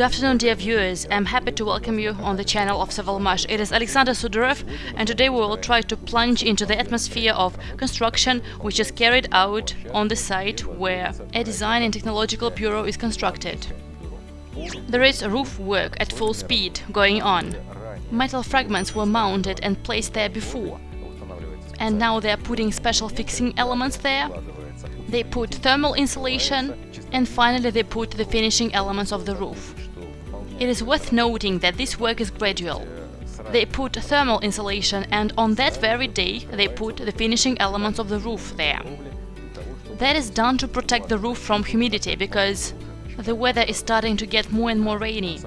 Good afternoon, dear viewers. I'm happy to welcome you on the channel of Savalmash. It is Alexander Sudarev, and today we will try to plunge into the atmosphere of construction which is carried out on the site where a design and technological bureau is constructed. There is roof work at full speed going on. Metal fragments were mounted and placed there before, and now they are putting special fixing elements there. They put thermal insulation, and finally they put the finishing elements of the roof. It is worth noting that this work is gradual. They put thermal insulation and on that very day they put the finishing elements of the roof there. That is done to protect the roof from humidity because the weather is starting to get more and more rainy.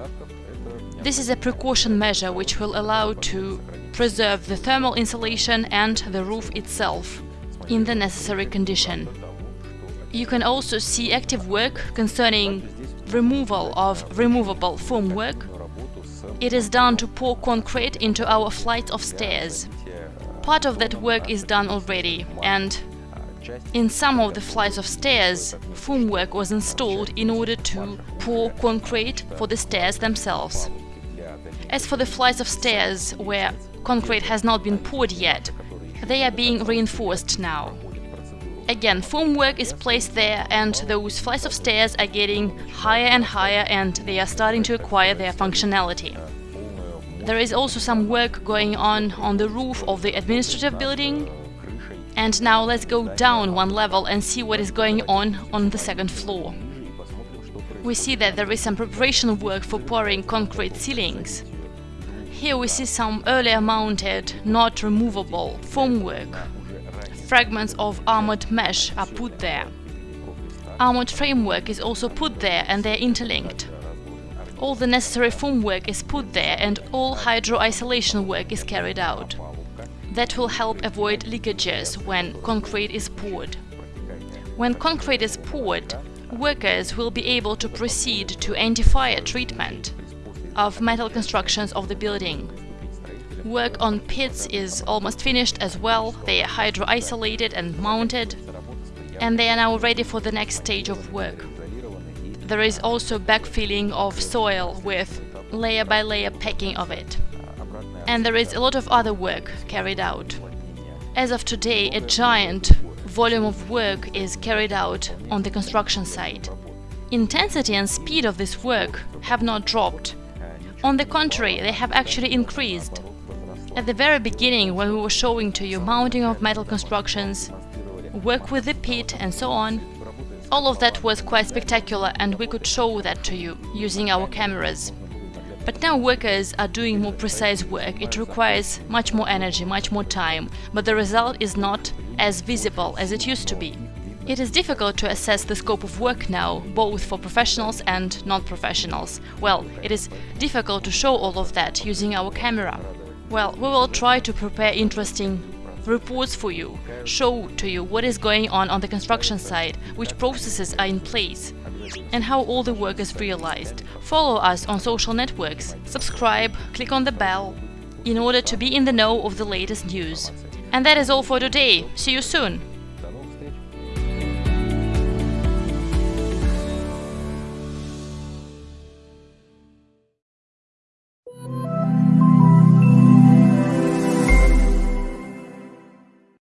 This is a precaution measure which will allow to preserve the thermal insulation and the roof itself in the necessary condition. You can also see active work concerning removal of removable formwork. It is done to pour concrete into our flight of stairs. Part of that work is done already, and in some of the flights of stairs, formwork was installed in order to pour concrete for the stairs themselves. As for the flights of stairs where concrete has not been poured yet, they are being reinforced now. Again, formwork is placed there and those flights of stairs are getting higher and higher and they are starting to acquire their functionality. There is also some work going on on the roof of the administrative building. And now let's go down one level and see what is going on on the second floor. We see that there is some preparation work for pouring concrete ceilings. Here we see some earlier mounted, not removable formwork fragments of armored mesh are put there. Armored framework is also put there and they're interlinked. All the necessary formwork is put there and all hydro-isolation work is carried out. That will help avoid leakages when concrete is poured. When concrete is poured, workers will be able to proceed to anti-fire treatment of metal constructions of the building. Work on pits is almost finished as well, they are hydro-isolated and mounted, and they are now ready for the next stage of work. There is also backfilling of soil with layer by layer packing of it. And there is a lot of other work carried out. As of today, a giant volume of work is carried out on the construction site. Intensity and speed of this work have not dropped. On the contrary, they have actually increased. At the very beginning, when we were showing to you mounting of metal constructions, work with the pit and so on, all of that was quite spectacular and we could show that to you using our cameras. But now workers are doing more precise work, it requires much more energy, much more time, but the result is not as visible as it used to be. It is difficult to assess the scope of work now, both for professionals and non-professionals. Well, it is difficult to show all of that using our camera. Well, we will try to prepare interesting reports for you, show to you what is going on on the construction site, which processes are in place, and how all the work is realized. Follow us on social networks, subscribe, click on the bell, in order to be in the know of the latest news. And that is all for today. See you soon!